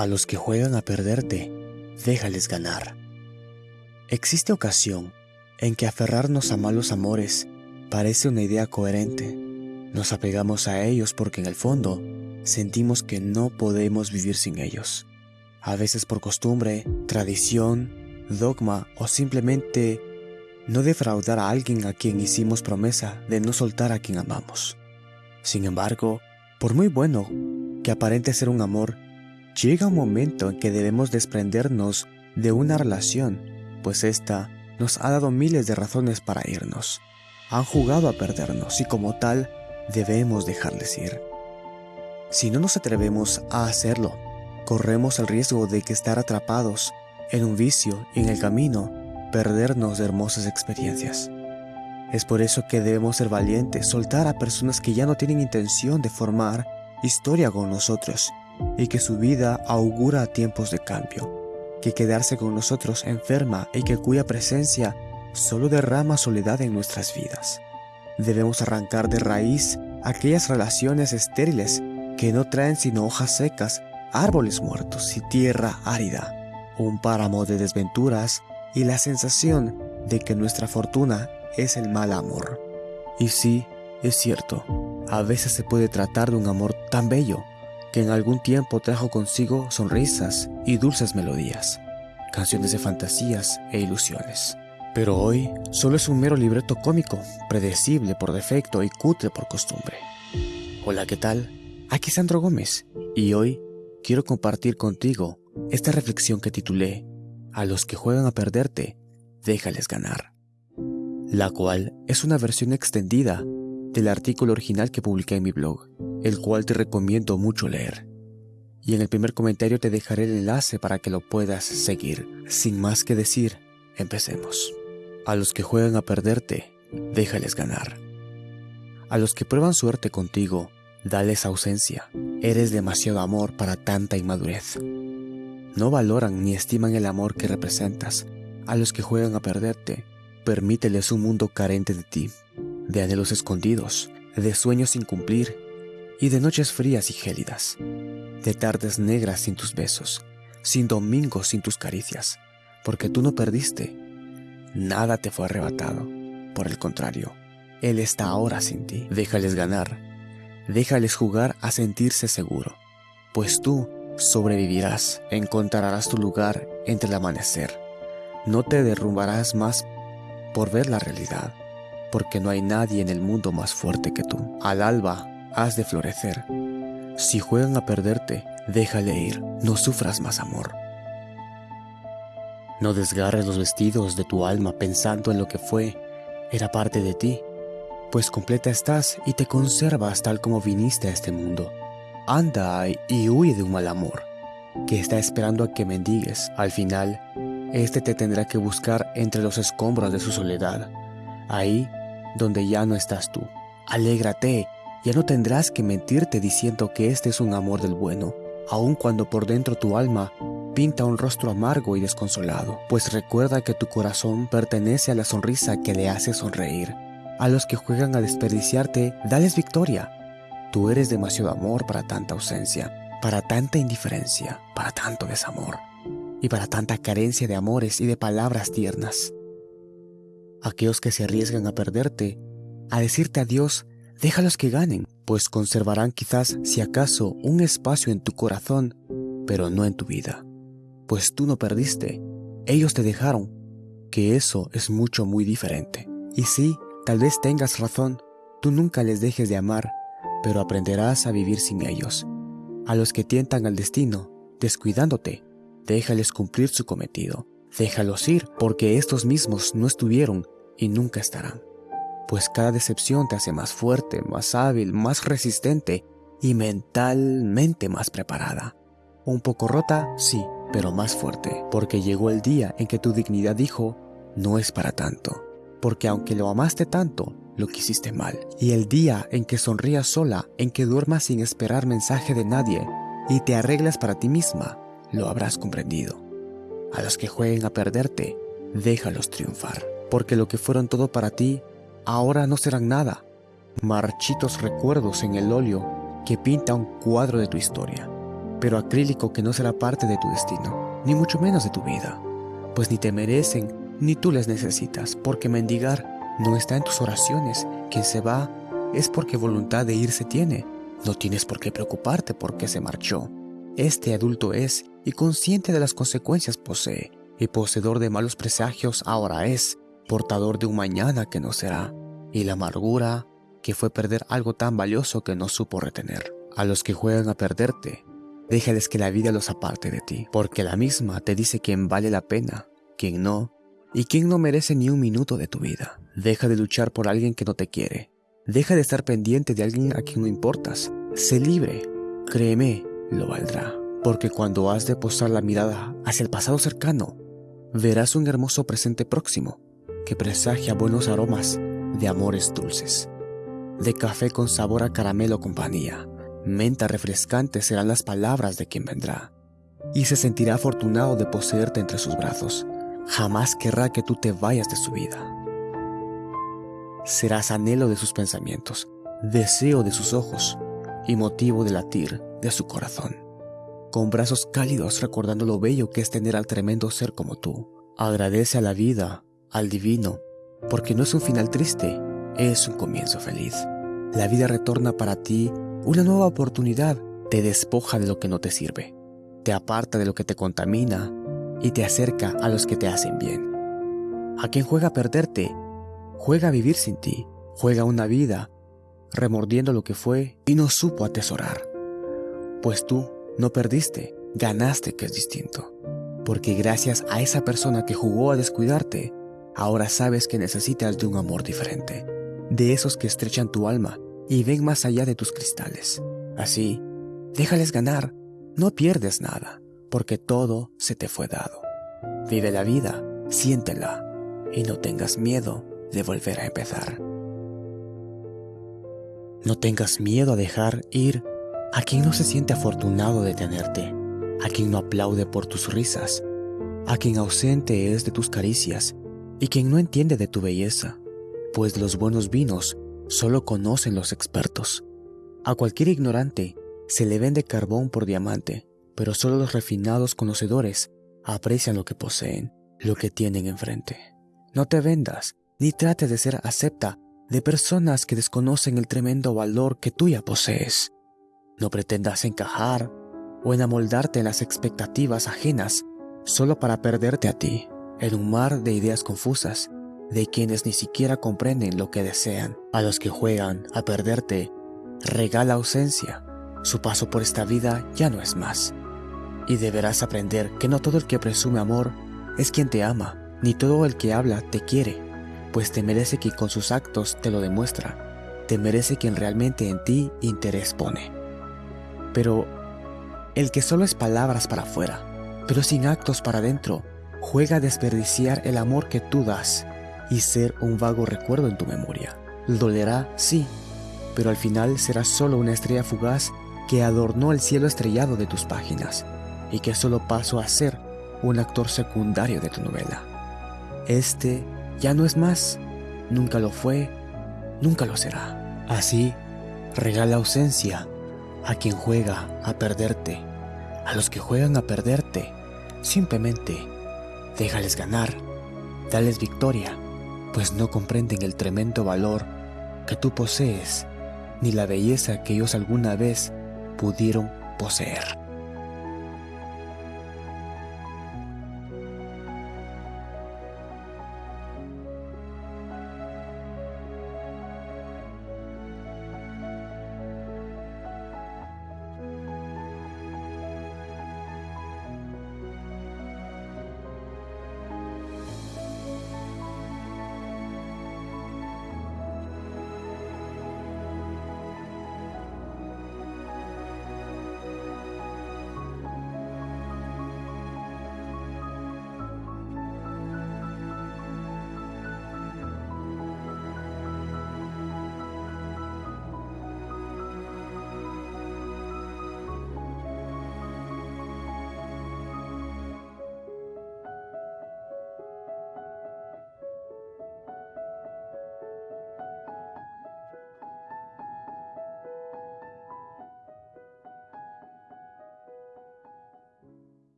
A los que juegan a perderte, déjales ganar. Existe ocasión en que aferrarnos a malos amores parece una idea coherente. Nos apegamos a ellos porque en el fondo sentimos que no podemos vivir sin ellos. A veces por costumbre, tradición, dogma o simplemente no defraudar a alguien a quien hicimos promesa de no soltar a quien amamos. Sin embargo, por muy bueno que aparente ser un amor, llega un momento en que debemos desprendernos de una relación, pues esta nos ha dado miles de razones para irnos. Han jugado a perdernos y como tal debemos dejarles ir. Si no nos atrevemos a hacerlo, corremos el riesgo de que estar atrapados en un vicio y en el camino perdernos de hermosas experiencias. Es por eso que debemos ser valientes, soltar a personas que ya no tienen intención de formar historia con nosotros y que su vida augura tiempos de cambio, que quedarse con nosotros enferma y que cuya presencia solo derrama soledad en nuestras vidas. Debemos arrancar de raíz aquellas relaciones estériles que no traen sino hojas secas, árboles muertos y tierra árida, un páramo de desventuras y la sensación de que nuestra fortuna es el mal amor. Y sí, es cierto, a veces se puede tratar de un amor tan bello que en algún tiempo trajo consigo sonrisas y dulces melodías, canciones de fantasías e ilusiones. Pero hoy solo es un mero libreto cómico, predecible por defecto y cutre por costumbre. Hola, ¿qué tal? Aquí Sandro Gómez y hoy quiero compartir contigo esta reflexión que titulé A los que juegan a perderte, déjales ganar, la cual es una versión extendida del artículo original que publiqué en mi blog, el cual te recomiendo mucho leer. Y en el primer comentario te dejaré el enlace para que lo puedas seguir. Sin más que decir, empecemos. A los que juegan a perderte, déjales ganar. A los que prueban suerte contigo, dales ausencia. Eres demasiado amor para tanta inmadurez. No valoran ni estiman el amor que representas. A los que juegan a perderte, permíteles un mundo carente de ti de anhelos escondidos, de sueños sin cumplir y de noches frías y gélidas, de tardes negras sin tus besos, sin domingos sin tus caricias, porque tú no perdiste, nada te fue arrebatado, por el contrario, Él está ahora sin ti, déjales ganar, déjales jugar a sentirse seguro, pues tú sobrevivirás, encontrarás tu lugar entre el amanecer, no te derrumbarás más por ver la realidad porque no hay nadie en el mundo más fuerte que tú. Al alba has de florecer. Si juegan a perderte, déjale ir, no sufras más amor. No desgarres los vestidos de tu alma pensando en lo que fue, era parte de ti, pues completa estás y te conservas tal como viniste a este mundo. Anda y huye de un mal amor, que está esperando a que mendigues. Al final, este te tendrá que buscar entre los escombros de su soledad. Ahí donde ya no estás tú. Alégrate, ya no tendrás que mentirte diciendo que este es un amor del bueno, aun cuando por dentro tu alma pinta un rostro amargo y desconsolado, pues recuerda que tu corazón pertenece a la sonrisa que le hace sonreír. A los que juegan a desperdiciarte, dales victoria. Tú eres demasiado amor para tanta ausencia, para tanta indiferencia, para tanto desamor y para tanta carencia de amores y de palabras tiernas. Aquellos que se arriesgan a perderte, a decirte adiós, déjalos que ganen, pues conservarán quizás, si acaso, un espacio en tu corazón, pero no en tu vida. Pues tú no perdiste, ellos te dejaron, que eso es mucho muy diferente. Y sí, tal vez tengas razón, tú nunca les dejes de amar, pero aprenderás a vivir sin ellos. A los que tientan al destino, descuidándote, déjales cumplir su cometido. Déjalos ir, porque estos mismos no estuvieron y nunca estarán. Pues cada decepción te hace más fuerte, más hábil, más resistente y mentalmente más preparada. Un poco rota, sí, pero más fuerte, porque llegó el día en que tu dignidad dijo, no es para tanto, porque aunque lo amaste tanto, lo quisiste mal. Y el día en que sonrías sola, en que duermas sin esperar mensaje de nadie y te arreglas para ti misma, lo habrás comprendido. A los que jueguen a perderte, déjalos triunfar, porque lo que fueron todo para ti, ahora no serán nada, marchitos recuerdos en el óleo que pinta un cuadro de tu historia. pero acrílico que no será parte de tu destino, ni mucho menos de tu vida, pues ni te merecen ni tú les necesitas, porque mendigar no está en tus oraciones. Quien se va es porque voluntad de irse tiene. No tienes por qué preocuparte porque se marchó. Este adulto es y consciente de las consecuencias posee, y poseedor de malos presagios ahora es, portador de un mañana que no será, y la amargura que fue perder algo tan valioso que no supo retener. A los que juegan a perderte, déjales que la vida los aparte de ti, porque la misma te dice quién vale la pena, quién no, y quién no merece ni un minuto de tu vida. Deja de luchar por alguien que no te quiere. Deja de estar pendiente de alguien a quien no importas. Sé libre. Créeme, lo valdrá. Porque cuando has de posar la mirada hacia el pasado cercano, verás un hermoso presente próximo que presagia buenos aromas de amores dulces. De café con sabor a caramelo compañía, menta refrescante serán las palabras de quien vendrá. Y se sentirá afortunado de poseerte entre sus brazos jamás querrá que tú te vayas de su vida. Serás anhelo de sus pensamientos, deseo de sus ojos y motivo de latir de su corazón. Con brazos cálidos recordando lo bello que es tener al tremendo ser como tú. Agradece a la vida, al divino, porque no es un final triste, es un comienzo feliz. La vida retorna para ti una nueva oportunidad, te despoja de lo que no te sirve, te aparta de lo que te contamina y te acerca a los que te hacen bien. A quien juega a perderte, juega a vivir sin ti, juega una vida remordiendo lo que fue y no supo atesorar. Pues tú no perdiste, ganaste que es distinto. Porque gracias a esa persona que jugó a descuidarte, ahora sabes que necesitas de un amor diferente, de esos que estrechan tu alma y ven más allá de tus cristales. Así, déjales ganar, no pierdes nada porque todo se te fue dado. Vive la vida, siéntela y no tengas miedo de volver a empezar. No tengas miedo a dejar ir a quien no se siente afortunado de tenerte, a quien no aplaude por tus risas, a quien ausente es de tus caricias y quien no entiende de tu belleza, pues los buenos vinos solo conocen los expertos. A cualquier ignorante se le vende carbón por diamante, pero solo los refinados conocedores aprecian lo que poseen, lo que tienen enfrente. No te vendas, ni trates de ser acepta de personas que desconocen el tremendo valor que tú ya posees. No pretendas encajar o enamoldarte en las expectativas ajenas solo para perderte a ti, en un mar de ideas confusas, de quienes ni siquiera comprenden lo que desean. A los que juegan a perderte, regala ausencia. Su paso por esta vida ya no es más. Y deberás aprender que no todo el que presume amor es quien te ama, ni todo el que habla te quiere, pues te merece quien con sus actos te lo demuestra, te merece quien realmente en ti interés pone. Pero el que solo es palabras para afuera, pero sin actos para adentro, juega a desperdiciar el amor que tú das y ser un vago recuerdo en tu memoria. Dolerá, sí, pero al final será solo una estrella fugaz que adornó el cielo estrellado de tus páginas y que solo paso a ser un actor secundario de tu novela. Este ya no es más, nunca lo fue, nunca lo será. Así, regala ausencia a quien juega a perderte. A los que juegan a perderte, simplemente déjales ganar, dales victoria, pues no comprenden el tremendo valor que tú posees, ni la belleza que ellos alguna vez pudieron poseer.